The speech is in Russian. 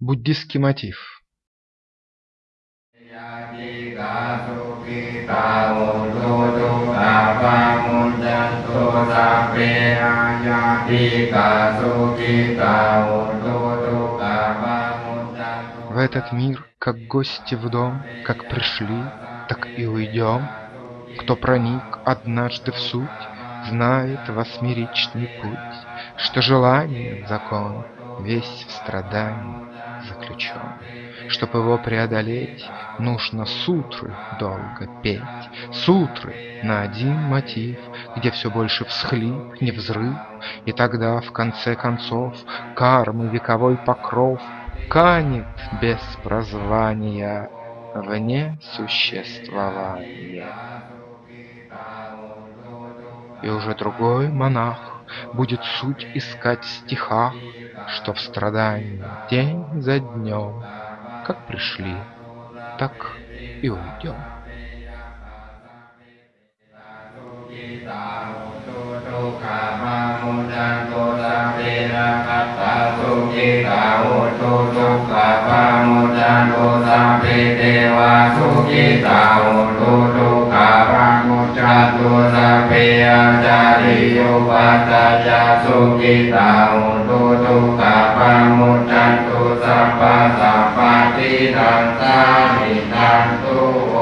Буддистский мотив. В этот мир, как гости в дом, как пришли, так и уйдем. Кто проник однажды в суть, знает восьмеричный путь, что желание закон — весь в страдании заключен. Чтоб его преодолеть, нужно сутры долго петь, Сутры на один мотив, где все больше всхлип, не взрыв, И тогда, в конце концов, кармы вековой покров Канет без прозвания вне существования. И уже другой монах будет суть искать в стихах, Что в страдании день за днем, как пришли, так и уйдем. ตุ ริโยปัตตาจาสุกิตาโหตุตุกะปามุจันตุสัพพะสัพพะติทันตาหิทันตุโอ